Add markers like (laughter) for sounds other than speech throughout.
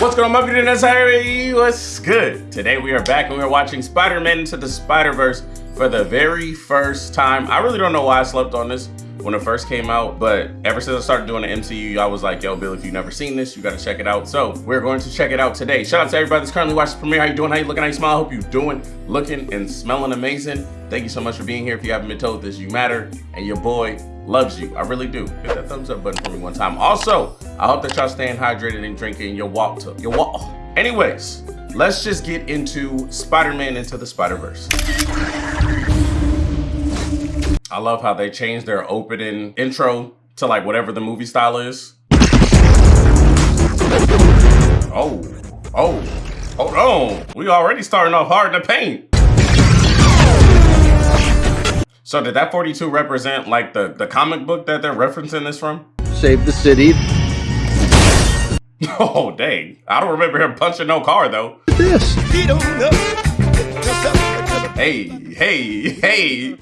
What's going on, my beauty necessary? What's good? Today we are back and we are watching Spider-Man Into the Spider-Verse for the very first time. I really don't know why I slept on this when it first came out, but ever since I started doing the MCU, I was like, yo, Bill, if you've never seen this, you gotta check it out. So we're going to check it out today. Shout out to everybody that's currently watching the premiere. How you doing? How you looking? How you smile? I hope you're doing, looking, and smelling amazing. Thank you so much for being here. If you haven't been told this, you matter, and your boy loves you. I really do. Hit that thumbs up button for me one time. Also, I hope that y'all staying hydrated and drinking your walk to your walk. Anyways, let's just get into Spider-Man Into the Spider-Verse. I love how they changed their opening intro to like whatever the movie style is. Oh, oh, hold on. We already starting off hard in the paint. So did that 42 represent like the, the comic book that they're referencing this from? Save the city. (laughs) Oh, dang. I don't remember him punching no car though. This. Hey, hey, hey.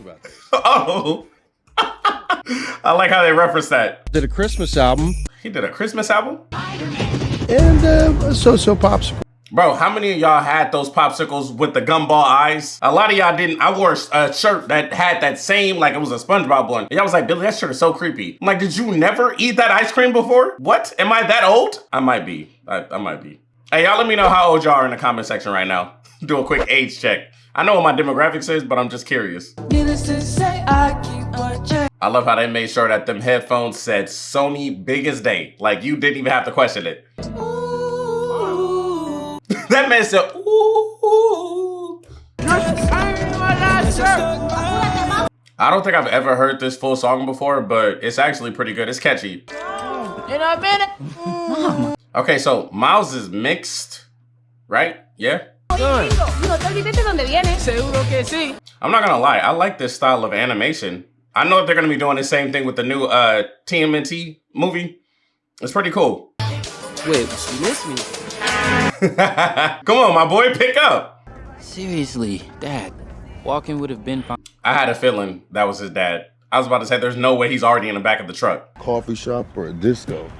Oh. (laughs) I like how they reference that. Did a Christmas album He did a Christmas album? and uh, a so-so popsicle. Bro, how many of y'all had those popsicles with the gumball eyes? A lot of y'all didn't. I wore a shirt that had that same, like it was a SpongeBob one. Y'all was like, Billy, that shirt is so creepy. I'm like, did you never eat that ice cream before? What? Am I that old? I might be. I, I might be. Hey, y'all let me know how old y'all are in the comment section right now. (laughs) Do a quick age check. I know what my demographics is, but I'm just curious. I love how they made sure that them headphones said Sony biggest day. Like you didn't even have to question it. (laughs) that man said, ooh. I don't think I've ever heard this full song before, but it's actually pretty good. It's catchy. In a minute. Okay, so Miles is mixed, right? Yeah? Digo, no te olvides de dónde vienes. Seguro que sí. I'm not gonna lie, I like this style of animation. I know they're gonna be doing the same thing with the new uh, TMNT movie. It's pretty cool. Wait, you missed me. (laughs) Come on, my boy, pick up. Seriously, Dad. Walking would have been fine. I had a feeling that was his dad. I was about to say, there's no way he's already in the back of the truck. Coffee shop or a disco.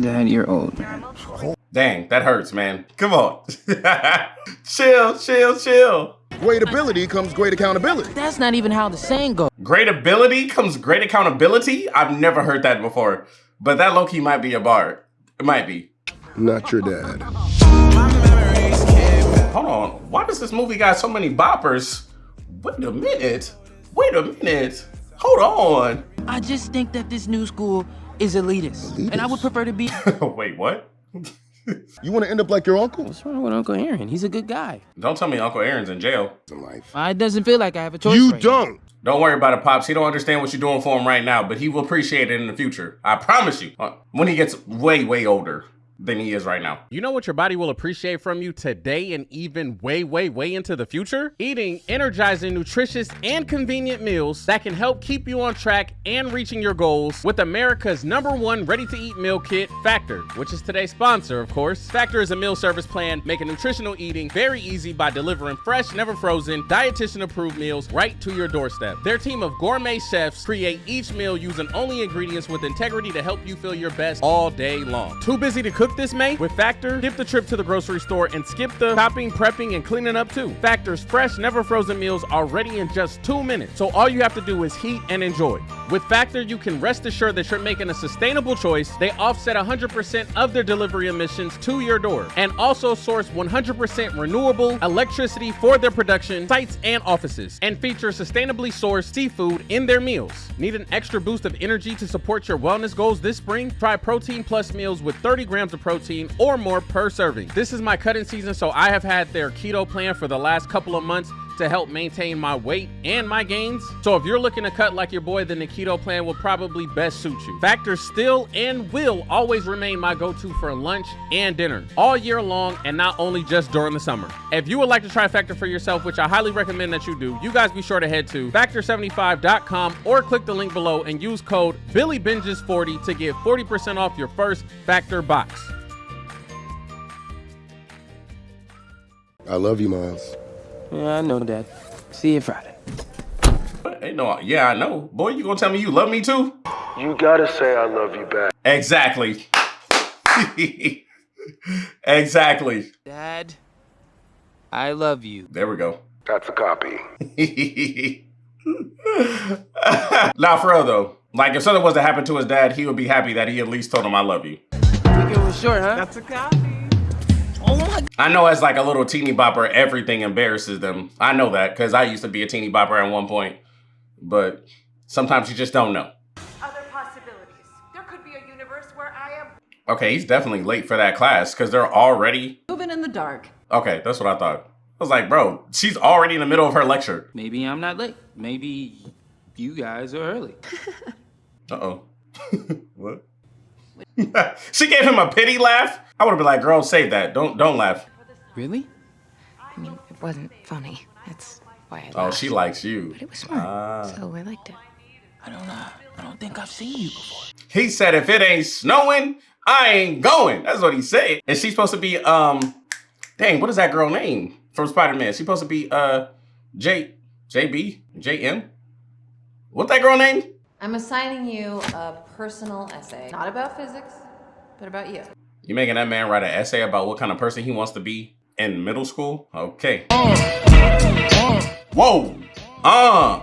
Dad, you're old, man. Dang, that hurts, man. Come on. (laughs) chill, chill, chill. Great ability comes great accountability. That's not even how the saying goes. Great ability comes great accountability. I've never heard that before, but that low key might be a bar. It might be. Not your dad. Hold on. Why does this movie got so many boppers? Wait a minute. Wait a minute. Hold on. I just think that this new school is elitist. And I would prefer to be. (laughs) Wait, what? (laughs) You want to end up like your uncle? What's wrong with Uncle Aaron? He's a good guy. Don't tell me Uncle Aaron's in jail. In life. It doesn't feel like I have a choice. You right don't. Don't worry about it, Pops. He don't understand what you're doing for him right now, but he will appreciate it in the future. I promise you. Uh, When he gets way, way older than he is right now. You know what your body will appreciate from you today and even way, way, way into the future? Eating energizing, nutritious, and convenient meals that can help keep you on track and reaching your goals with America's number one ready to eat meal kit, Factor, which is today's sponsor, of course. Factor is a meal service plan making nutritional eating very easy by delivering fresh, never frozen, dietitian approved meals right to your doorstep. Their team of gourmet chefs create each meal using only ingredients with integrity to help you feel your best all day long. Too busy to cook this, May? With Factor, skip the trip to the grocery store and skip the chopping, prepping, and cleaning up too. Factor's fresh, never frozen meals are ready in just two minutes. So all you have to do is heat and enjoy. With Factor, you can rest assured that you're making a sustainable choice. They offset 100% of their delivery emissions to your door and also source 100% renewable electricity for their production sites and offices and feature sustainably sourced seafood in their meals. Need an extra boost of energy to support your wellness goals this spring? Try Protein Plus meals with 30 grams of protein or more per serving. This is my cutting season, so I have had their keto plan for the last couple of months to help maintain my weight and my gains. So if you're looking to cut like your boy, then the keto plan will probably best suit you. Factor still and will always remain my go-to for lunch and dinner all year long and not only just during the summer. If you would like to try Factor for yourself, which I highly recommend that you do, you guys be sure to head to factor75.com or click the link below and use code BillyBinges40 to get 40% off your first Factor box. I love you, Miles. Yeah, I know, Dad. See you Friday. Ain't no, yeah, I know. Boy, you gonna tell me you love me too? You gotta say I love you back. Exactly. (laughs) exactly. Dad, I love you. There we go. That's a copy. (laughs) nah, for real though. Like if something was to happen to his dad, he would be happy that he at least told him I love you. Think it was short, huh? That's a copy. Oh my I know as like a little teeny bopper, everything embarrasses them. I know that because I used to be a teeny bopper at one point. But sometimes you just don't know. Other possibilities. There could be a universe where I am Okay, he's definitely late for that class because they're already. Moving in the dark. Okay, that's what I thought. I was like, bro, she's already in the middle of her lecture. Maybe I'm not late. Maybe you guys are early. (laughs) Uh oh. (laughs) what? (laughs) she gave him a pity laugh. I would have been like, girl, save that. Don't don't laugh. Really? I mean, it wasn't funny. That's why I Oh, she likes you. But it was smart, Ah. so I liked it. I don't know. I don't think I've seen you before. He said, if it ain't snowing, I ain't going. That's what he said. And she's supposed to be, um, dang, what is that girl name from Spider-Man? She's supposed to be, uh, J, JB, JM? What that girl name? I'm assigning you a personal essay. Not about physics, but about you. You making that man write an essay about what kind of person he wants to be in middle school? Okay. Whoa. Uh.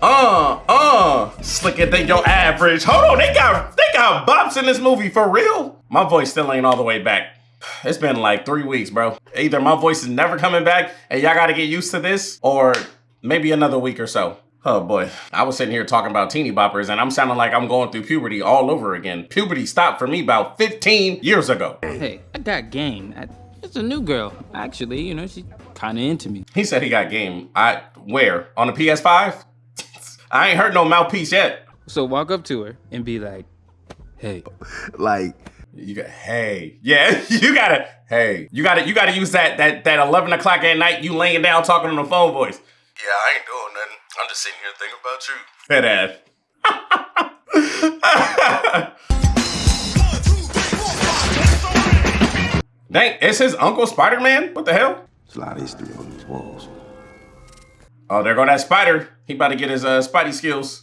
Uh. Uh. Slicker than your average. Hold on. They got they got bops in this movie for real. My voice still ain't all the way back. It's been like three weeks, bro. Either my voice is never coming back and y'all gotta get used to this, or maybe another week or so. Oh boy. I was sitting here talking about teeny boppers and I'm sounding like I'm going through puberty all over again. Puberty stopped for me about 15 years ago. Hey, I got game. I, it's a new girl. Actually, you know, she's kind of into me. He said he got game. I where? On the PS5? (laughs) I ain't heard no mouthpiece yet. So walk up to her and be like, hey, Like, You got hey. Yeah, (laughs) you gotta hey. You gotta you gotta use that that that eleven o'clock at night you laying down talking on the phone voice. yeah, I ain't doing nothing. I'm just sitting here thinking about you. Head ass. (laughs) Dang, it's his uncle Spider-Man? What the hell? There's a lot of history on these walls. Oh, there go that spider. He about to get his uh spidey skills.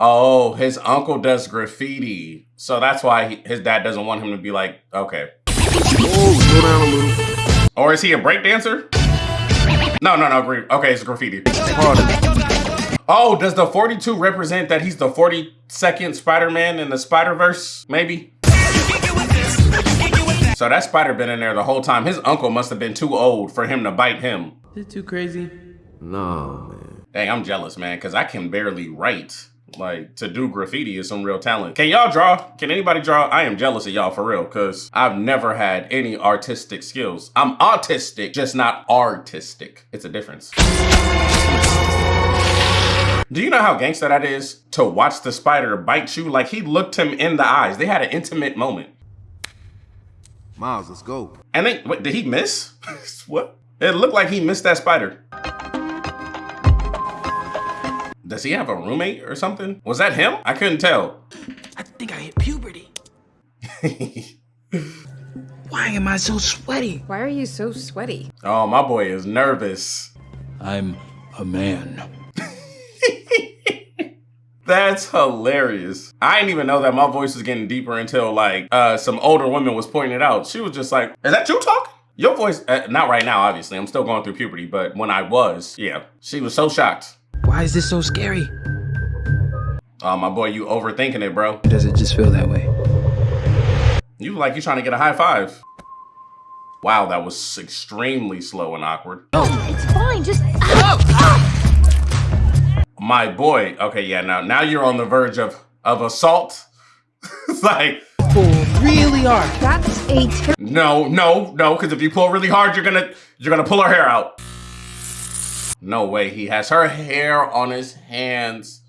Oh, his uncle does graffiti. So that's why he, his dad doesn't want him to be like, okay. Oh, slow down a little. Or is he a breakdancer? No, no, no. gra- Okay, it's graffiti. Oh, does the 42 represent that he's the 42nd Spider-Man in the Spider-Verse? Maybe? So that spider been in there the whole time. His uncle must have been too old for him to bite him. is it too crazy? No, man. Dang, I'm jealous, man, because I can barely write. Like, to do graffiti is some real talent. Can y'all draw? Can anybody draw? I am jealous of y'all for real, because I've never had any artistic skills. I'm autistic, just not artistic. It's a difference. Do you know how gangster that is to watch the spider bite you? Like, he looked him in the eyes. They had an intimate moment. Miles, let's go. And then, wait, did he miss? (laughs) what? It looked like he missed that spider. Does he have a roommate or something? Was that him? I couldn't tell. I think I hit puberty. (laughs) Why am I so sweaty? Why are you so sweaty? Oh, my boy is nervous. I'm a man. (laughs) That's hilarious. I didn't even know that my voice was getting deeper until like uh some older woman was pointing it out. She was just like, "Is that you talking?" Your voice, uh, not right now, obviously. I'm still going through puberty, but when I was, yeah, she was so shocked. Why is this so scary? Oh, my boy, you overthinking it, bro. Does it just feel that way? You like you trying to get a high five. Wow, that was extremely slow and awkward. Oh, it's fine, just. My boy. Okay, yeah, now now you're on the verge of of assault. (laughs) it's like, Pull really hard. That's a ter- no, no, no, because if you pull really hard, you're gonna you're gonna pull her hair out. No way, he has her hair on his hands.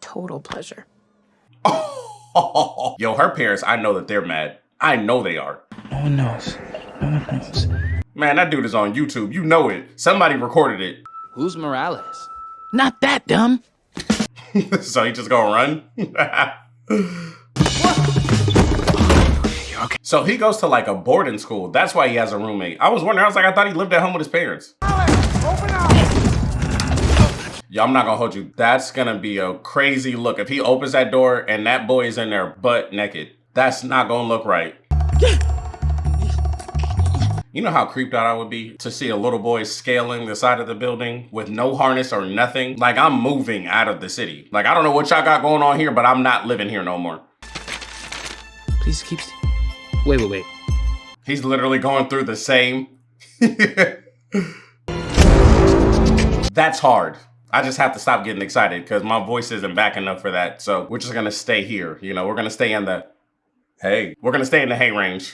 total pleasure. (laughs) Yo, her parents, I know that they're mad. I know they are. No one knows. No one knows. Man, that dude is on YouTube. You know it. Somebody recorded it. Who's Morales? Not that dumb. (laughs) so he just gonna run? (laughs) So he goes to like a boarding school. That's why he has a roommate. I was wondering, I was like, I thought he lived at home with his parents. I'm not gonna hold you. That's gonna be a crazy look. If he opens that door and that boy is in there butt naked, That's not gonna look right. You know how creeped out I would be to see a little boy scaling the side of the building with no harness or nothing? Like I'm moving out of the city. Like I don't know what y'all got going on here, but I'm not living here no more. Please keep. Wait, wait, wait. He's literally going through the same. (laughs) That's hard. I just have to stop getting excited because my voice isn't back enough for that. So we're just gonna stay here. You know, we're gonna stay in the hey. We're gonna stay in the hey range.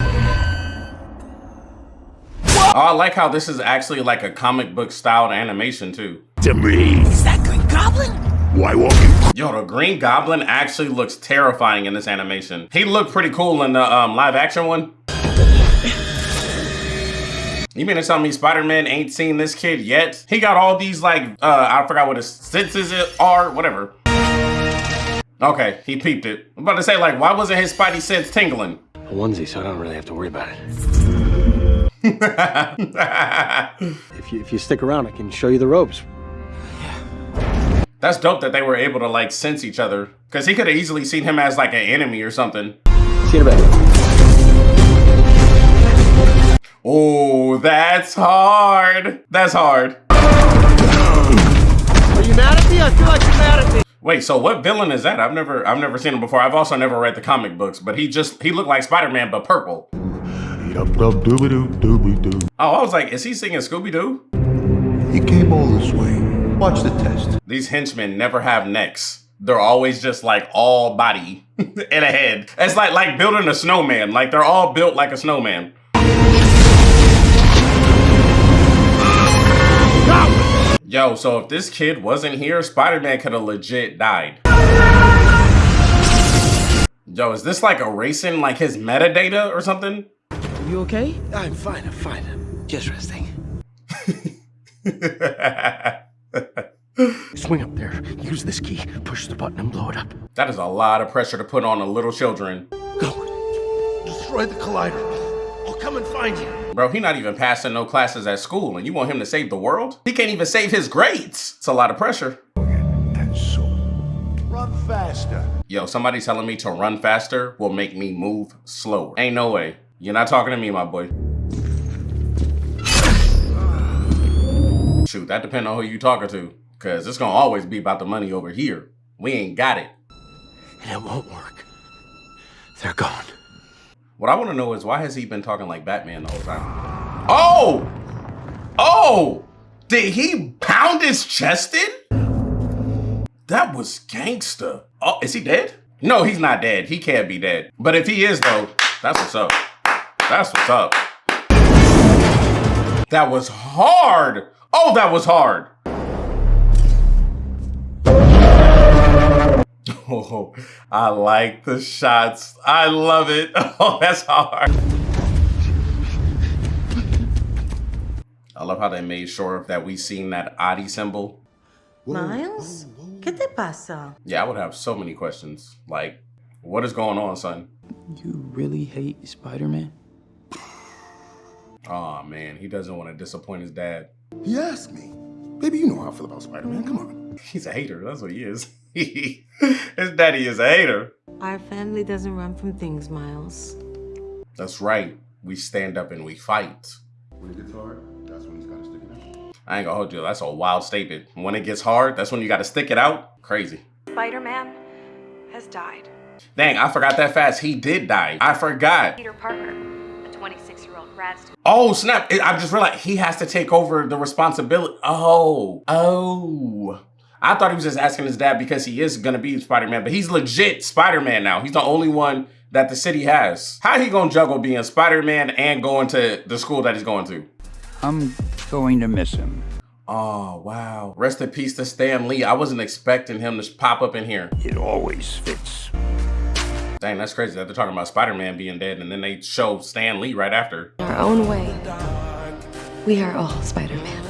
Oh, I like how this is actually like a comic book styled animation too. To me. Is that Green Goblin? Why won't you? Yo, the Green Goblin actually looks terrifying in this animation. He looked pretty cool in the um, live action one. You mean to tell me Spider-Man ain't seen this kid yet? He got all these like, uh, I forgot what his senses are, whatever. Okay, he peeped it. I'm about to say like, why wasn't his spidey sense tingling? A onesie, so I don't really have to worry about it. (laughs) If you if you stick around, I can show you the ropes. Yeah. That's dope that they were able to like sense each other. Cause he could have easily seen him as like an enemy or something. See you in a bit. Oh, that's hard. That's hard. Are you mad at me? I feel like you're mad at me. Wait, so what villain is that? I've never I've never seen him before. I've also never read the comic books, but he just he looked like Spider-Man but purple. Oh, I was like, is he singing Scooby-Doo? He came all this way. Watch the test. These henchmen never have necks. They're always just like all body (laughs) and a head. It's like like building a snowman. Like they're all built like a snowman. Yo, so if this kid wasn't here, Spider-Man could have legit died. Yo, is this like erasing like his metadata or something? You okay? I'm fine. I'm fine. I'm just resting. (laughs) Swing up there. Use this key. Push the button and blow it up. That is a lot of pressure to put on the little children. Go. Destroy the collider. I'll come and find you. Bro, he not even passing no classes at school and you want him to save the world? He can't even save his grades. It's a lot of pressure. Run faster. Yo, somebody telling me to run faster will make me move slower. Ain't no way. You're not talking to me, my boy. Shoot, that depends on who you talking to. Cause it's gonna always be about the money over here. We ain't got it. And it won't work. They're gone. What I wanna know is why has he been talking like Batman the whole time? Oh! Oh! Did he pound his chest in? That was gangster. Oh, is he dead? No, he's not dead. He can't be dead. But if he is though, that's what's up. That's what's up. That was hard. Oh, that was hard. Oh, I like the shots. I love it. (laughs) Oh, that's hard. I love how they made sure that we seen that Adi symbol. Miles? ¿Qué te pasa? Yeah, I would have so many questions. Like, what is going on, son? You really hate Spider-Man? Oh man, he doesn't want to disappoint his dad. He asked me. Baby, you know how I feel about Spider-Man. Come on. He's a hater. That's what he is. (laughs) his daddy is a hater. Our family doesn't run from things, Miles. That's right. We stand up and we fight. When it gets hard, that's when he's gotta stick it out. I ain't gonna hold you. That's a wild statement. When it gets hard, that's when you got to stick it out. Crazy. Spider-Man has died. Dang, I forgot that fast. He did die. I forgot. Peter Parker, a 26-year-old grad student. Oh, snap. I just realized he has to take over the responsibility. Oh, oh. I thought he was just asking his dad because he is going to be Spider-Man, but he's legit Spider-Man now. He's the only one that the city has. How he going to juggle being Spider-Man and going to the school that he's going to? I'm going to miss him. Oh, wow. Rest in peace to Stan Lee. I wasn't expecting him to pop up in here. It always fits. Dang, that's crazy that they're talking about Spider-Man being dead and then they show Stan Lee right after. Our own way. We are all Spider-Man.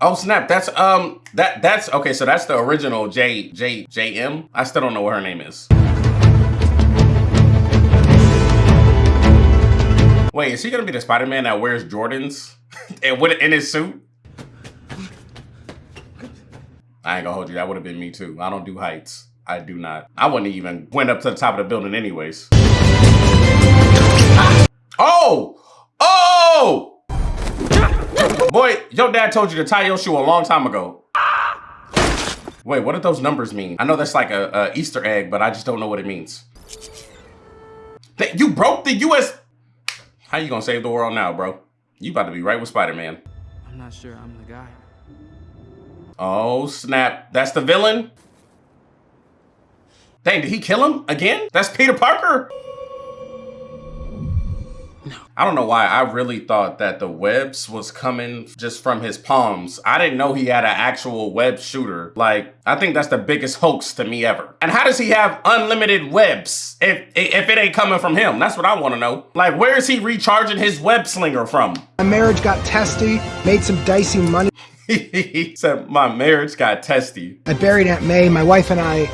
Oh snap! That's um that that's okay. So that's the original J J J M. I still don't know what her name is. Wait, is he gonna be the Spider Man that wears Jordans (laughs) and with in his suit? I ain't gonna hold you. That would have been me too. I don't do heights. I do not. I wouldn't even went up to the top of the building anyways. Oh! Oh! Boy, your dad told you to tie your shoe a long time ago. Wait, what do those numbers mean? I know that's like a, a Easter egg, but I just don't know what it means. That you broke the US. How you gonna save the world now, bro? You about to be right with Spider-Man. I'm not sure I'm the guy. Oh, snap. That's the villain? Dang, did he kill him again? That's Peter Parker? I don't know why I really thought that the webs was coming just from his palms. I didn't know he had an actual web shooter. Like, I think that's the biggest hoax to me ever. And how does he have unlimited webs if, if it ain't coming from him? That's what I want to know. Like, where is he recharging his web slinger from? My marriage got testy, made some dicey money. (laughs) he said, my marriage got testy. I buried Aunt May. My wife and I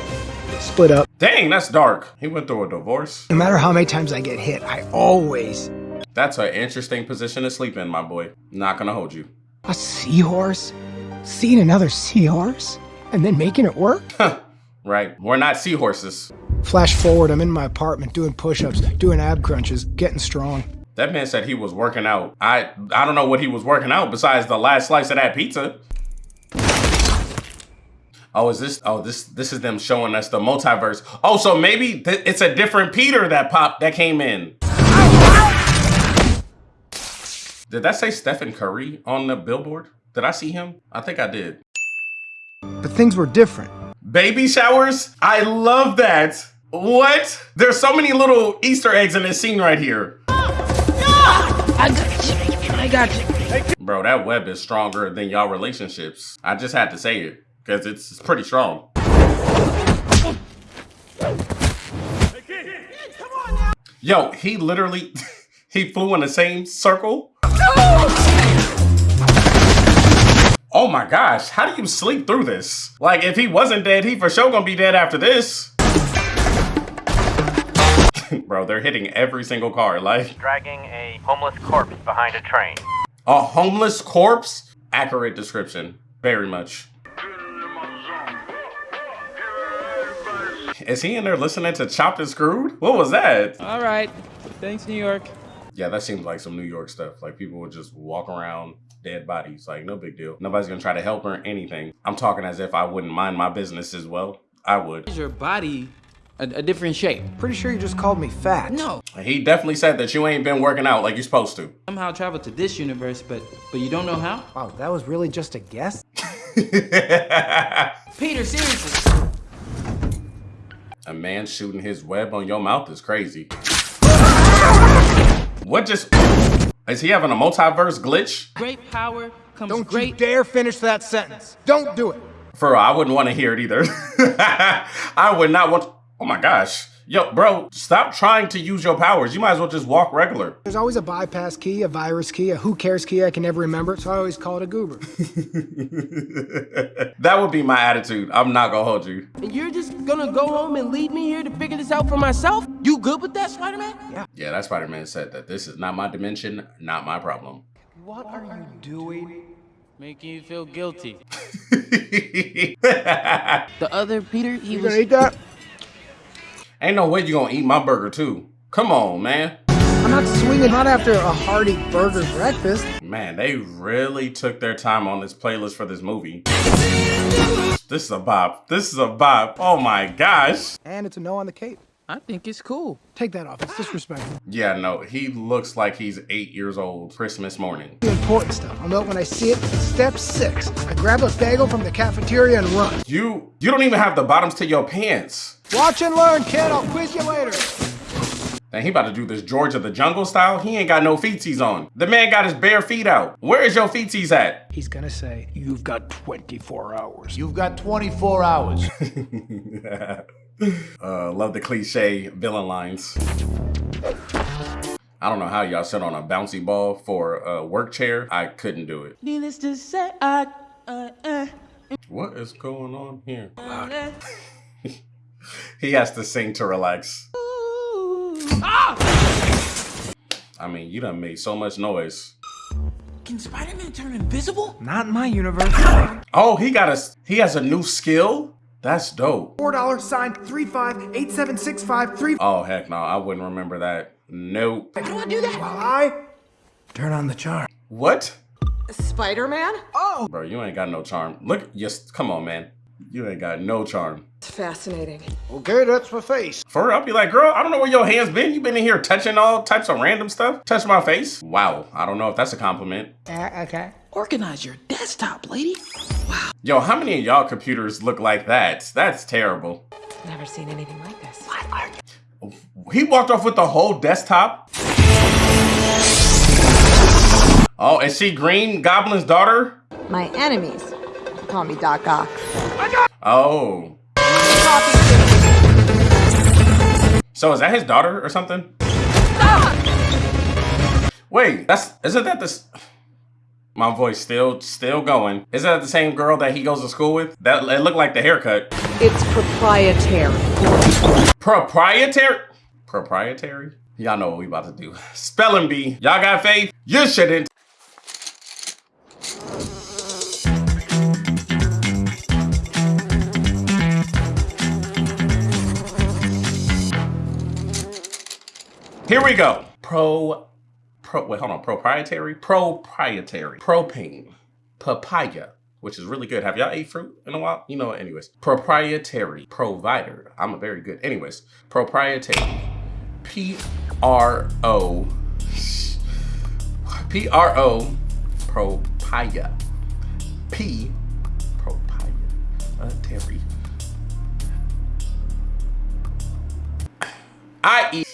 split up. Dang, that's dark. He went through a divorce. No matter how many times I get hit, I always that's an interesting position to sleep in, my boy. Not gonna hold you. A seahorse? Seeing another seahorse? And then making it work? (laughs) right. We're not seahorses. Flash forward, I'm in my apartment doing push-ups, doing ab crunches, getting strong. That man said he was working out. I I don't know what he was working out besides the last slice of that pizza. Oh, is this? Oh, this this is them showing us the multiverse. Oh, so maybe it's a different Peter that popped that came in. Did that say Stephen Curry on the billboard? Did I see him? I think I did. But things were different. Baby showers? I love that. What? There's so many little Easter eggs in this scene right here. I got you. I got you. Bro, that web is stronger than y'all relationships. I just had to say it because it's pretty strong. Yo, he literally, (laughs) he flew in the same circle Oh my gosh, how do you sleep through this? Like, if he wasn't dead, he for sure gonna be dead after this. (laughs) Bro, they're hitting every single car, like. Dragging a homeless corpse behind a train. A homeless corpse? Accurate description. Very much. Is he in there listening to Chopped and Screwed? What was that? All right. Thanks, New York. Yeah, that seems like some New York stuff. Like people would just walk around dead bodies. Like no big deal. Nobody's gonna try to help or anything. I'm talking as if I wouldn't mind my business as well. I would. Is your body a, a, different shape? Pretty sure you just called me fat. No. He definitely said that you ain't been working out like you're supposed to. Somehow traveled to this universe, but but you don't know how? Wow, that was really just a guess? (laughs) Peter, seriously. A man shooting his web on your mouth is crazy. What just... Is he having a multiverse glitch? Great power comes Don't great... you dare finish that sentence. Don't do it. For real, I wouldn't want to hear it either. (laughs) I would not want... Oh my gosh. Yo, bro, stop trying to use your powers. You might as well just walk regular. There's always a bypass key, a virus key, a who cares key I can never remember, so I always call it a goober. (laughs) that would be my attitude. I'm not gonna hold you. And you're just gonna go home and leave me here to figure this out for myself? You good with that, Spider-Man? Yeah. Yeah, that Spider-Man said that this is not my dimension, not my problem. What are you doing? Making you feel guilty. (laughs) the other Peter, he you was... gonna eat that? Ain't no way you gonna eat my burger too. Come on, man. I'm not swinging not after a hearty burger breakfast. Man, they really took their time on this playlist for this movie. This is a bop. This is a bop. Oh my gosh. And it's a no on the cape. I think it's cool. Take that off. It's disrespectful. Yeah, no, he looks like he's eight years old Christmas morning. The important stuff. I'll know it when I see it. Step six. I grab a bagel from the cafeteria and run. You you don't even have the bottoms to your pants. Watch and learn, kid. I'll quiz you later. And he about to do this George of the Jungle style. He ain't got no feetsies on. The man got his bare feet out. Where is your feetsies at? He's gonna say, you've got 24 hours. You've got 24 hours. (laughs) uh, love the cliche villain lines. I don't know how y'all sit on a bouncy ball for a work chair. I couldn't do it. Needless to say, I, uh, uh, what is going on here? (laughs) he has to sing to relax. Ah! I mean, you done made so much noise. Can Spider-Man turn invisible? Not in my universe. Oh, he got a he has a new skill? That's dope. Four dollar sign three five eight seven six five three. Oh heck no, I wouldn't remember that. Nope. How do I do that? While I turn on the charm. What? Spider-Man? Oh! Bro, you ain't got no charm. Look, just come on, man. You ain't got no charm. It's fascinating. Okay, that's my face. For real, I'll be like, girl, I don't know where your hands been. You been in here touching all types of random stuff. Touch my face. Wow, I don't know if that's a compliment. Uh, okay. Organize your desktop, lady. Wow. Yo, how many of y'all computers look like that? That's terrible. Never seen anything like this. What are you? He walked off with the whole desktop. Oh, is she Green Goblin's daughter? My enemies call me Doc Ock. Oh. So is that his daughter or something? Wait, that's isn't that this? My voice still still going. Is that the same girl that he goes to school with? That it looked like the haircut. It's proprietary. Proprietary? Proprietary? Y'all know what we about to do. (laughs) Spelling bee. Y'all got faith? You shouldn't. Here we go. Pro, pro, wait, hold on. Proprietary? Proprietary. Propane. Papaya, which is really good. Have y'all ate fruit in a while? You know? Anyways. Proprietary. Provider. I'm a very good. Anyways. Proprietary. P-R-O. P-R-O. Propaya. P. Propaya. Terry. I eat.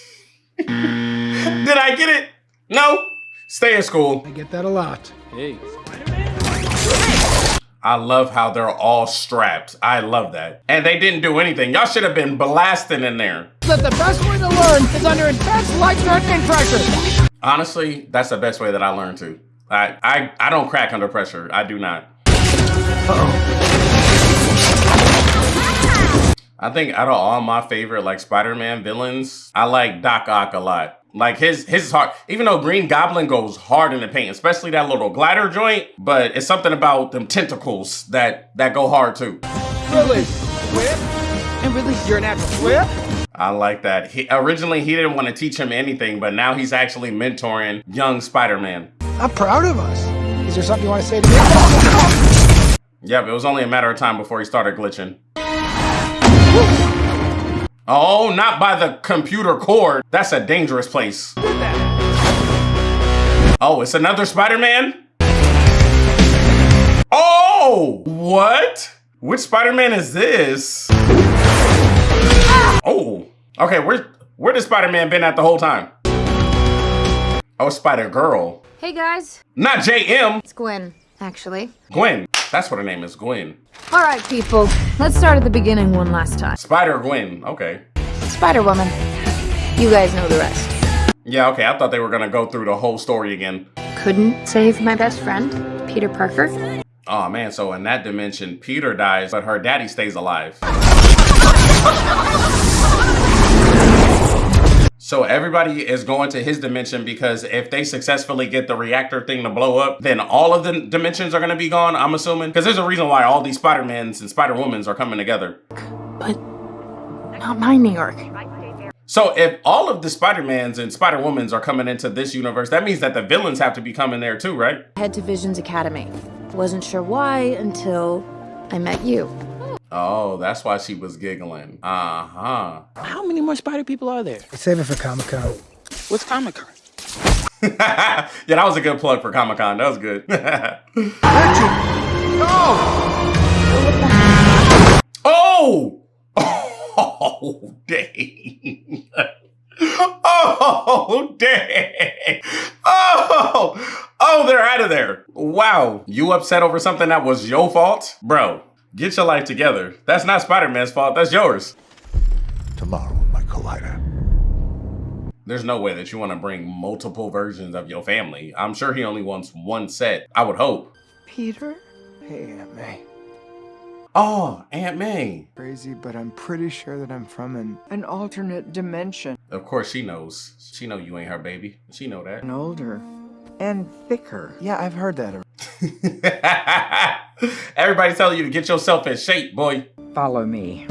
Did I get it? No. Stay in school. I get that a lot. Hey. I love how they're all strapped. I love that. And they didn't do anything. Y'all should have been blasting in there. That the best way to learn is under intense life-threatening pressure. Honestly, that's the best way that I learned to. I I, I don't crack under pressure. I do not. I think out of all my favorite like Spider-Man villains, I like Doc Ock a lot. Like his his heart, even though Green Goblin goes hard in the paint, especially that little glider joint, but it's something about them tentacles that that go hard too. Really? Whip? And release your natural whip? I like that. He, originally, he didn't want to teach him anything, but now he's actually mentoring young Spider-Man. I'm proud of us. Is there something you want to say to me? Yep, it was only a matter of time before he started glitching. Oh, not by the computer cord. That's a dangerous place. Oh, it's another Spider-Man? Oh, what? Which Spider-Man is this? Oh, okay, where, where did Spider-Man been at the whole time? Oh, Spider-Girl. Hey guys, Not JM. it's Gwen, actually. Gwen. That's what her name is, Gwen. All right, people, let's start at the beginning one last time. Spider-Gwen, okay. Spider Woman. You guys know the rest. Yeah, okay, I thought they were gonna go through the whole story again. Couldn't save my best friend, Peter Parker. Oh man, so in that dimension, Peter dies, but her daddy stays alive. (laughs) So everybody is going to his dimension because if they successfully get the reactor thing to blow up, then all of the dimensions are gonna be gone, I'm assuming. Because there's a reason why all these Spider-Mans and Spider-Womans are coming together. But not my New York. So if all of the Spider-Mans and Spider-Womans are coming into this universe, that means that the villains have to be coming there too, right? Head to Visions Academy. Wasn't sure why until I met you. Oh, that's why she was giggling. Uh-huh. How many more spider people are there? Save it for Comic Con. What's Comic Con? (laughs) yeah, that was a good plug for Comic Con. That was good. (laughs) oh! Oh, (laughs) dang. Oh, dang. Oh, oh, they're out of there. Wow. You upset over something that was your fault? Bro, get your life together. That's not Spider-Man's fault. That's yours. Tomorrow, my collider. There's no way that you want to bring multiple versions of your family. I'm sure he only wants one set. I would hope. Peter? Hey, Aunt May. Oh, Aunt May. Crazy, but I'm pretty sure that I'm from an an alternate dimension. Of course she knows. She know you ain't her baby. She know that. And older. And thicker. Yeah, I've heard that. (laughs) Everybody's telling you to get yourself in shape, boy. Follow me.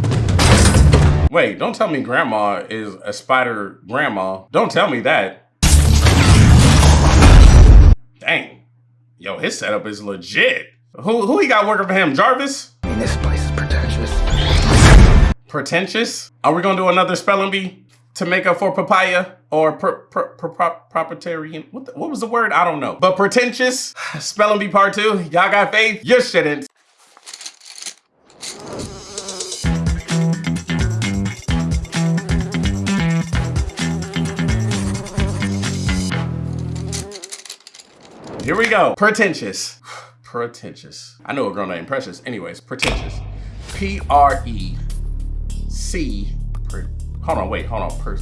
Wait, don't tell me grandma is a spider grandma. Don't tell me that. Dang. Yo, his setup is legit. Who who he got working for him? Jarvis? I mean, this place is pretentious. Pretentious? Are we gonna do another spelling bee to make up for papaya or proprietarian? What, what was the word? I don't know. But pretentious, (sighs) spelling bee part two. Y'all got faith? You shouldn't. Here we go. Pretentious. (sighs) Pretentious. I know a girl named Precious. Anyways, pretentious. P R C. Per, hold on, wait, hold on. Per,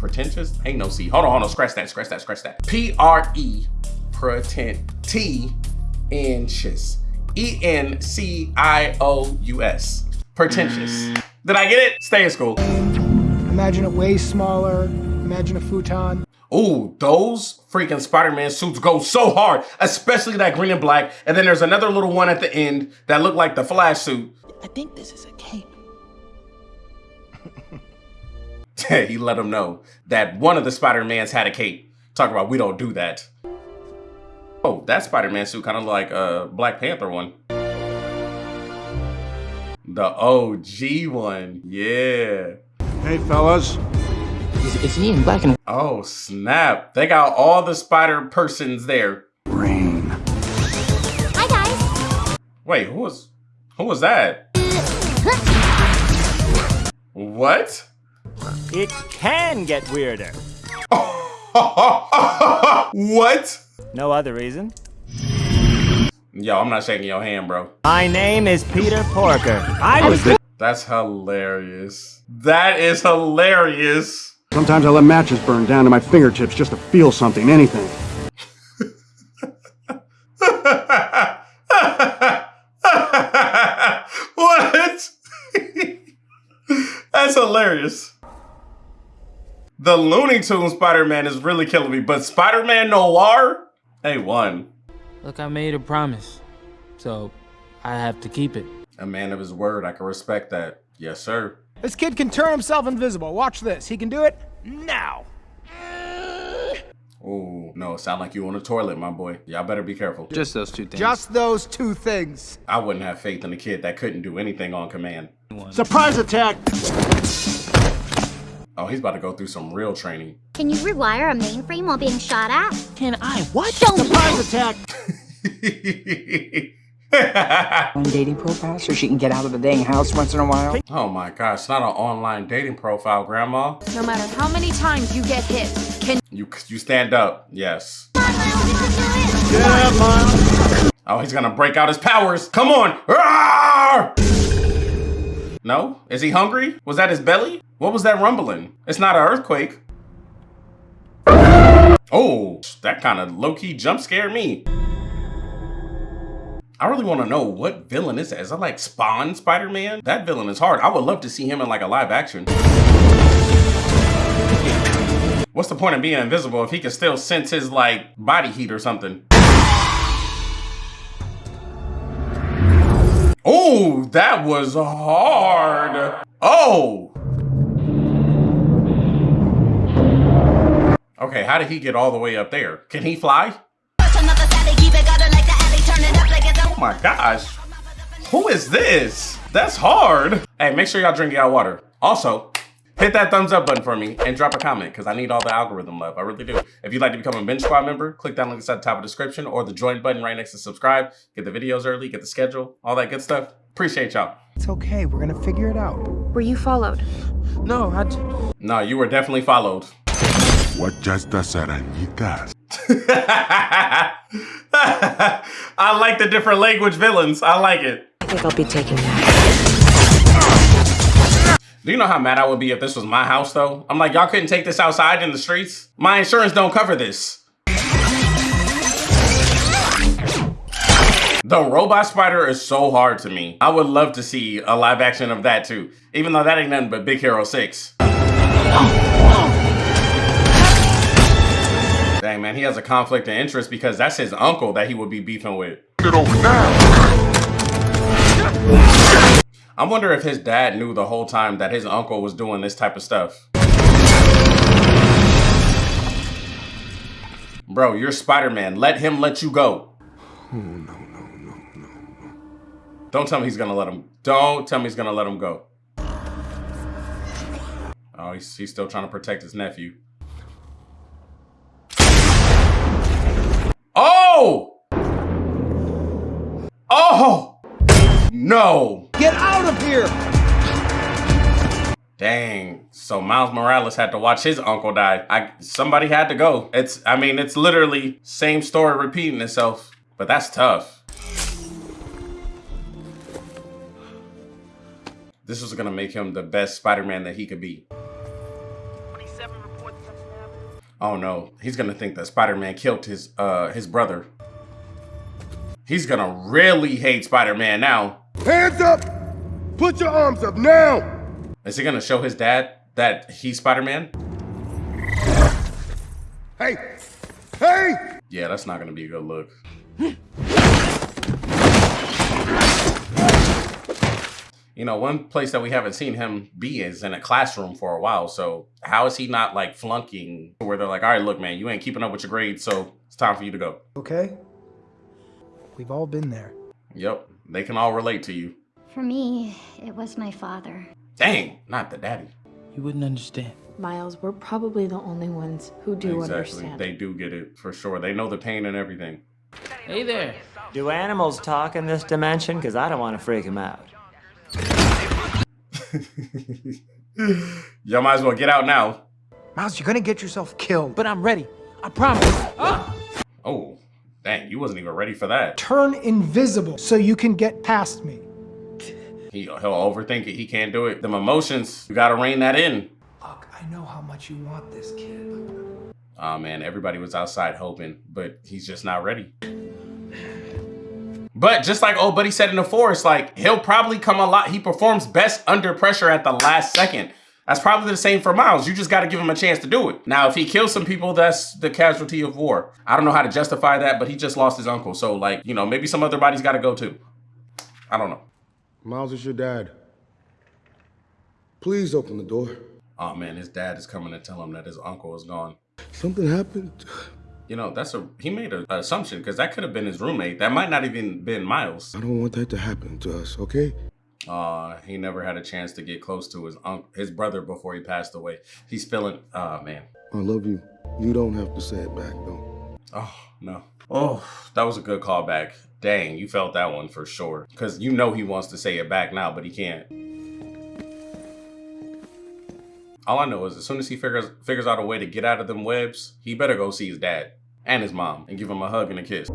pretentious? Ain't no C. Hold on, hold on. Scratch that, scratch that, scratch that. P R E. Pretent. T. Inches. E N C I O U S. Pretentious. Mm. Did I get it? Stay in school. Imagine it way smaller. Imagine a futon. Ooh, those freaking Spider-Man suits go so hard, especially that green and black. And then there's another little one at the end that looked like the Flash suit. I think this is a cape. (laughs) he let him know that one of the Spider-Mans had a cape. Talk about we don't do that. Oh, that Spider-Man suit kind of like a Black Panther one. The OG one, yeah. Hey, fellas. Is, is he in black and Oh, snap. They got all the spider persons there. Rain. Hi, guys. Wait, who was, who was that? (laughs) what? It can get weirder. (laughs) what? No other reason. Yo, I'm not shaking your hand, bro. My name is Peter Porker. I was. That's hilarious. That is hilarious. Sometimes I let matches burn down to my fingertips just to feel something, anything. (laughs) what? (laughs) That's hilarious. The Looney Tunes Spider-Man is really killing me, but Spider-Man Noir? A1. Look, I made a promise, so I have to keep it. A man of his word, I can respect that. Yes, sir. This kid can turn himself invisible. Watch this. He can do it now. Oh, no, sound like you on the toilet, my boy. Y'all better be careful. Just those two things. Just those two things. I wouldn't have faith in a kid that couldn't do anything on command. Surprise attack! Oh, he's about to go through some real training. Can you rewire a mainframe while being shot at? Can I what? Don't Surprise attack! (laughs) on dating profile so she can get out of the dang house once in a while. Oh my gosh, not an online dating profile, Grandma. No matter how many times you get hit, can You you stand up, yes. Yeah, Miles. Oh, he's gonna break out his powers. Come on! Roar! No? Is he hungry? Was that his belly? What was that rumbling? It's not an earthquake. Oh, that kind of low-key jump scared me. I really want to know what villain is that? Is that like Spawn Spider-Man? That villain is hard. I would love to see him in like a live action. What's the point of being invisible if he can still sense his like body heat or something? Oh, that was hard. Oh. Okay, how did he get all the way up there? Can he fly? Oh my gosh. Who is this? That's hard. Hey, make sure y'all drink y'all water. Also, hit that thumbs up button for me and drop a comment because I need all the algorithm love. I really do. If you'd like to become a Binge Squad member, click that link at the top of the description or the join button right next to subscribe. Get the videos early, get the schedule, all that good stuff. Appreciate y'all. It's okay. We're gonna figure it out. were you followed? No, I. No, you were definitely followed. What just estas arañitas? (laughs) I like the different language villains. I like it. I think I'll be taking that. Do you know how mad I would be if this was my house though? I'm like, y'all couldn't take this outside in the streets? My insurance don't cover this. The robot spider is so hard to me. I would love to see a live action of that too. Even though that ain't nothing but Big Hero 6. Dang man, he has a conflict of interest because that's his uncle that he would be beefing with. Get over now! I wonder if his dad knew the whole time that his uncle was doing this type of stuff. Bro, you're Spider-Man. Let him let you go. Oh, no, no, no, no. no. Don't tell me he's gonna let him. Don't tell me he's gonna let him go. Oh, he's, he's still trying to protect his nephew. Oh! Oh! No! Get out of here! Dang. So Miles Morales had to watch his uncle die. I somebody had to go. It's I mean, it's literally same story repeating itself, but that's tough. This was gonna make him the best Spider-Man that he could be. Oh no, he's gonna think that Spider-Man killed his uh his brother. He's gonna really hate Spider-Man now. Hands up! Put your arms up now! Is he gonna show his dad that he's Spider-Man? Hey! Hey! Yeah, that's not gonna be a good look. You know, one place that we haven't seen him be is in a classroom for a while. So how is he not like flunking where they're like, all right, look, man, you ain't keeping up with your grades, so it's time for you to go. Okay? We've all been there. Yep, they can all relate to you. For me, it was my father. Dang, not the daddy. You wouldn't understand. Miles, we're probably the only ones who do exactly. understand. They do get it for sure. They know the pain and everything. Hey there. Do animals talk in this dimension? Because I don't want to freak them out. (laughs) Y'all might as well get out now. Miles, you're gonna get yourself killed. But I'm ready. I promise. Ah! Oh, dang, you wasn't even ready for that. Turn invisible so you can get past me. He, he'll overthink it. He can't do it. Them emotions, you gotta rein that in. Look, I know how much you want this kid. Oh man, everybody was outside hoping, but he's just not ready. But just like old buddy said in the forest, like he'll probably come a lot. He performs best under pressure at the last second. That's probably the same for Miles. You just got to give him a chance to do it. Now, if he kills some people, that's the casualty of war. I don't know how to justify that, but he just lost his uncle. So like, you know, maybe some other bodies got to go too. I don't know. Miles is your dad. Please open the door. Oh man, his dad is coming to tell him that his uncle is gone. Something happened. You know, that's a he made an assumption because that could have been his roommate. That might not even been Miles. I don't want that to happen to us, okay? Uh, he never had a chance to get close to his uncle, his brother before he passed away. He's feeling, oh man. I love you. You don't have to say it back though. Oh no. Oh, that was a good callback. Dang, you felt that one for sure. Cause you know he wants to say it back now, but he can't. All I know is as soon as he figures figures out a way to get out of them webs, he better go see his dad and his mom and give him a hug and a kiss.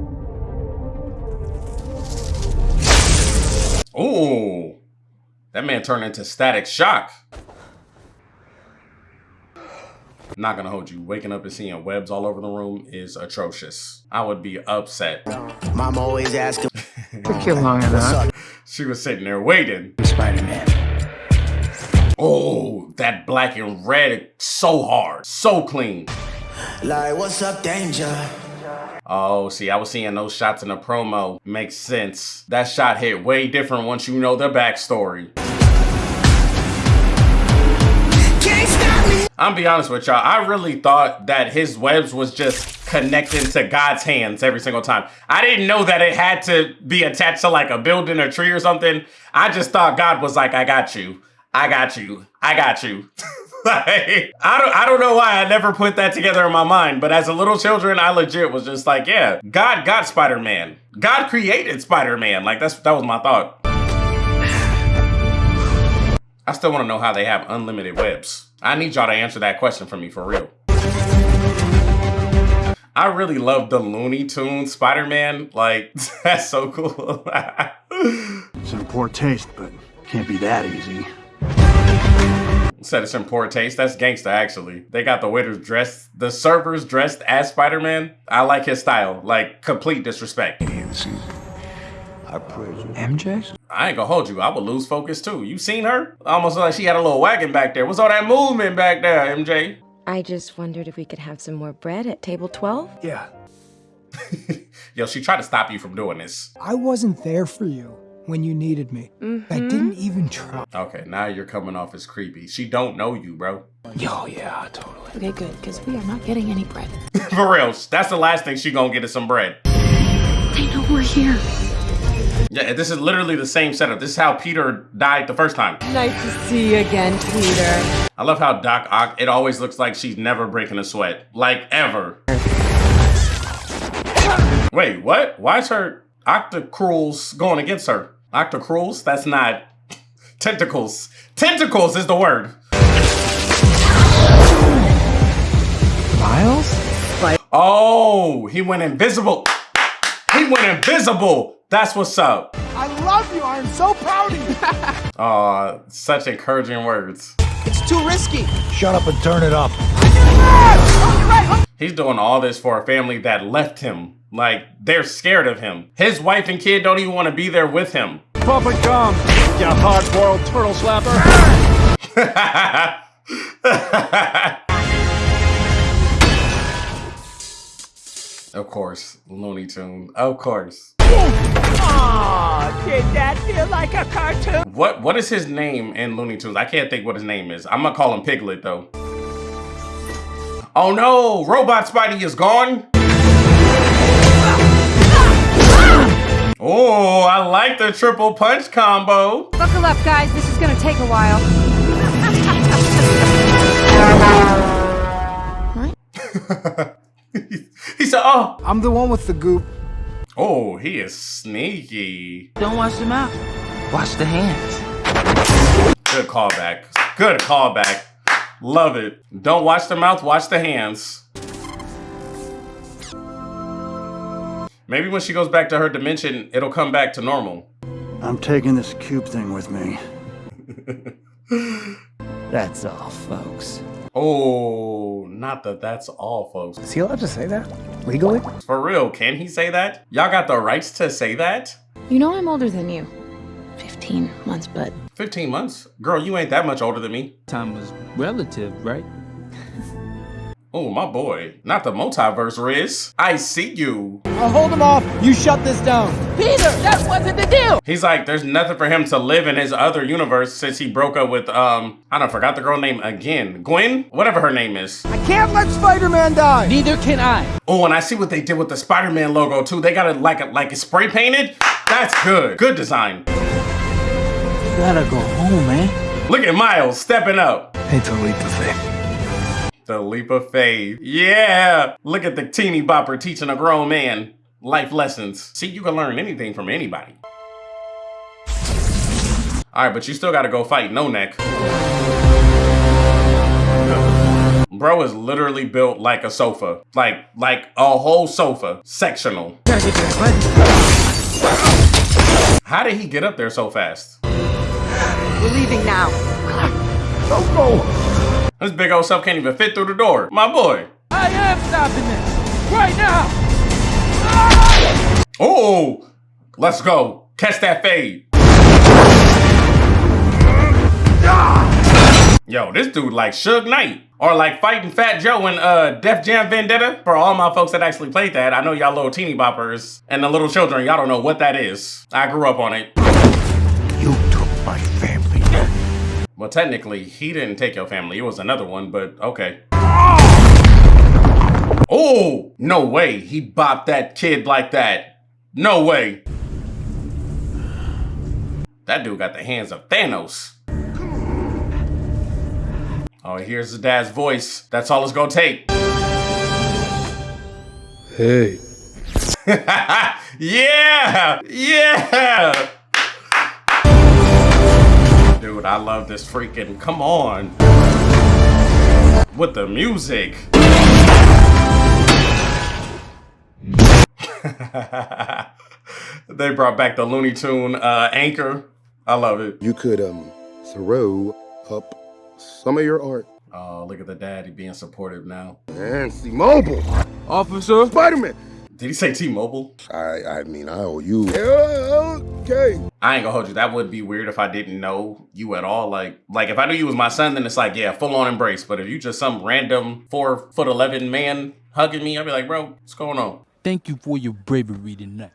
Ooh, that man turned into static shock. Not gonna hold you. Waking up and seeing webs all over the room is atrocious. I would be upset. Mom always asking. (laughs) Took you long enough. She was sitting there waiting. Spider-Man. Oh, that black and red, so hard, so clean. Like, what's up, danger? Oh, see, I was seeing those shots in the promo. Makes sense. That shot hit way different once you know the backstory. I'm be honest with y'all. I really thought that his webs was just connecting to God's hands every single time. I didn't know that it had to be attached to like a building or tree or something. I just thought God was like, I got you. I got you. I got you. (laughs) (laughs) like, I don't I don't know why I never put that together in my mind, but as a little children, I legit was just like, yeah, God got Spider-Man. God created Spider-Man. Like that's that was my thought. (sighs) I still want to know how they have unlimited webs. I need y'all to answer that question for me for real. I really love the Looney Tunes Spider-Man. Like, (laughs) that's so cool. (laughs) it's in poor taste, but can't be that easy. Said it's in poor taste. That's gangsta, actually. They got the waiters dressed, the servers dressed as Spider-Man. I like his style. Like, complete disrespect. I praise you. MJ? I ain't gonna hold you. I would lose focus too. You seen her? Almost like she had a little wagon back there. What's all that movement back there, MJ? I just wondered if we could have some more bread at table 12? Yeah. (laughs) Yo, she tried to stop you from doing this. I wasn't there for you. When you needed me. I mm-hmm. didn't even try. Okay, now you're coming off as creepy. She don't know you, bro. Yo, yeah, totally. Okay, good, because we are not getting any bread. (laughs) For real, that's the last thing she gonna get is some bread. They know we're here. Yeah, this is literally the same setup. This is how Peter died the first time. Nice to see you again, Peter. I love how Doc Ock, it always looks like she's never breaking a sweat. Like, ever. Wait, what? Why is her octocruels going against her? Octocruels? That's not... Tentacles. Tentacles is the word. Miles? Oh, he went invisible. He went invisible. That's what's up. I love you. I'm so proud of you. (laughs) Aw, such encouraging words. it's too risky. Shut up and turn it up. He's doing all this for a family that left him. Like, they're scared of him. His wife and kid don't even want to be there with him. Pump and gum, you hard-boiled turtle slapper. (laughs) of course, Looney Tunes. Of course. Aw, did that feel like a cartoon? What What is his name in Looney Tunes? I can't think what his name is. I'm gonna call him Piglet, though. Oh no! Robot Spidey is gone! Oh, I like the triple punch combo. Buckle up, guys. This is gonna take a while. (laughs) he said, oh. I'm the one with the goop. Oh, he is sneaky. Don't wash the mouth. Wash the hands. Good callback. Good callback. Love it. Don't wash the mouth, wash the hands. Maybe when she goes back to her dimension, it'll come back to normal. I'm taking this cube thing with me. (laughs) That's all, folks. Oh, not that that's all, folks. Is he allowed to say that? Legally? For real, can he say that? Y'all got the rights to say that? You know I'm older than you. 15 months, but 15 months? Girl, you ain't that much older than me. Time was relative, right? Oh, my boy. Not the multiverse, Riz. I see you. I'll hold him off. You shut this down. Peter, that wasn't the deal. He's like, there's nothing for him to live in his other universe since he broke up with, um, I don't forgot the girl name again. Gwen? Whatever her name is. I can't let Spider-Man die. Neither can I. Oh, and I see what they did with the Spider-Man logo too. They got it like a, like it's spray painted. That's good. Good design. Gotta go home, man. Look at Miles stepping up. It's a leap of faith. The leap of faith. Yeah. Look at the teeny bopper teaching a grown man life lessons. See, you can learn anything from anybody. All right, but you still got to go fight No Neck. Bro is literally built like a sofa. Like, like a whole sofa. Sectional. How did he get up there so fast? We're leaving now. Go, go. This big old self can't even fit through the door. My boy. I am stopping this. Right now. Oh, let's go. Catch that fade. Yo, this dude like Suge Knight. Or like fighting Fat Joe in uh, Def Jam Vendetta. For all my folks that actually played that, I know y'all little teeny boppers and the little children, y'all don't know what that is. I grew up on it. Well, technically, he didn't take your family. It was another one, but okay. Oh, no way. He bopped that kid like that. No way. That dude got the hands of Thanos. Oh, here's his dad's voice. That's all it's gonna take. Hey. (laughs) yeah! Yeah! Dude, I love this freaking, come on. With the music. (laughs) they brought back the Looney Tune uh, anchor. I love it. You could um throw up some of your art. Oh, look at the daddy being supportive now. And T-Mobile. Officer. Spider-Man. Did he say T-Mobile? I I mean, I owe you. Okay. I ain't gonna hold you. That would be weird if I didn't know you at all. Like, like if I knew you was my son, then it's like, yeah, full on embrace. But if you just some random four foot eleven man hugging me, I'd be like, bro, what's going on? Thank you for your bravery tonight.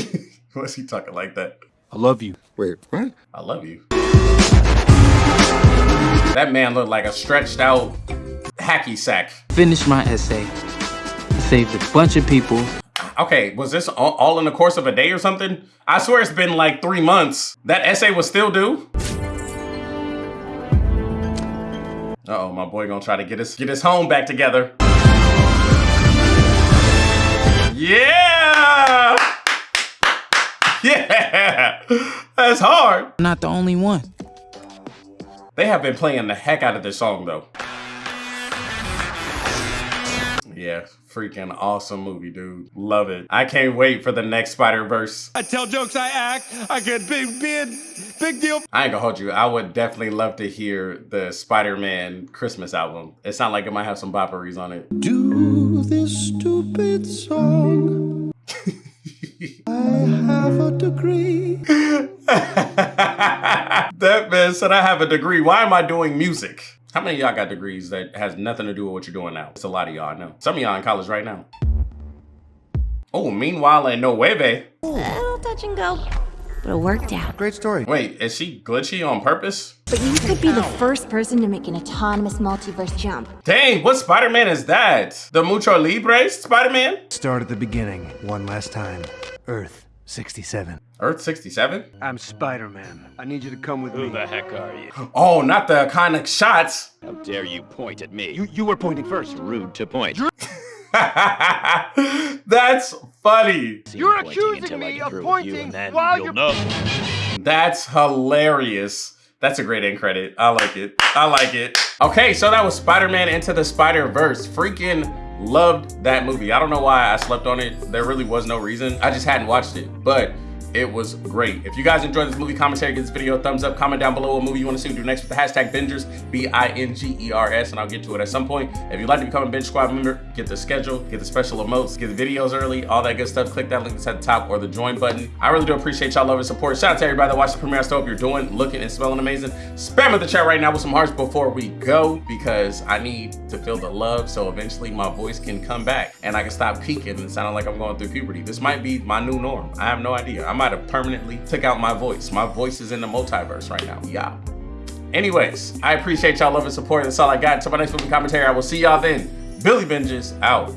(laughs) What's he talking like that? I love you. Wait, what? I love you. That man looked like a stretched out hacky sack. Finished my essay. Saved a bunch of people. Okay, was this all, in the course of a day or something? I swear it's been like three months. That essay was still due? Uh oh my boy gonna try to get his get his home back together. Yeah! Yeah! (laughs) That's hard. Not the only one. They have been playing the heck out of this song though. Yeah, freaking awesome movie, dude. Love it. I can't wait for the next Spider-Verse. I tell jokes, I act, I get big, big, big deal. I ain't gonna hold you. I would definitely love to hear the Spider-Man Christmas album. It sounds like it might have some bopperies on it. Do this stupid song. (laughs) I have a degree. (laughs) that man said I have a degree. Why am I doing music? How many of y'all got degrees that has nothing to do with what you're doing now? It's a lot of y'all, I know. Some of y'all in college right now. Oh, meanwhile in Nueva. Little touch and go, but it worked out. Great story. Wait, is she glitchy on purpose? But you could be the first person to make an autonomous multiverse jump. Dang, what Spider-Man is that? The Mucho Libre Spider-Man? Start at the beginning, one last time. Earth 67. Earth 67? I'm Spider-Man. I need you to come with me. Who the heck are you? Oh, not the iconic shots. How dare you point at me? You, you were pointing first. Rude to point. (laughs) That's funny. You're accusing me of pointing while you're... Know. That's hilarious. That's a great end credit. I like it. I like it. Okay, so that was Spider-Man Into the Spider-Verse. Freaking loved that movie. I don't know why I slept on it. There really was no reason. I just hadn't watched it, but it was great. If you guys enjoyed this movie commentary, give this video a thumbs up. Comment down below what movie you want to see me do next with the hashtag Bingers, B-I-N-G-E-R-S, and I'll get to it at some point. If you'd like to become a Binge Squad member, get the schedule, get the special emotes, get the videos early, all that good stuff. Click that link that's at the top or the join button. I really do appreciate y'all love and support. Shout out to everybody that watched the premiere. I still hope you're doing, looking, and smelling amazing. Spam the chat right now with some hearts before we go because I need to feel the love so eventually my voice can come back and I can stop peaking and sounding like I'm going through puberty. This might be my new norm. I have no idea. I might have permanently took out my voice. My voice is in the multiverse right now. Yeah. Anyways, I appreciate y'all love and support. That's all I got. Until my next movie commentary, I will see y'all then. Billy Binges out.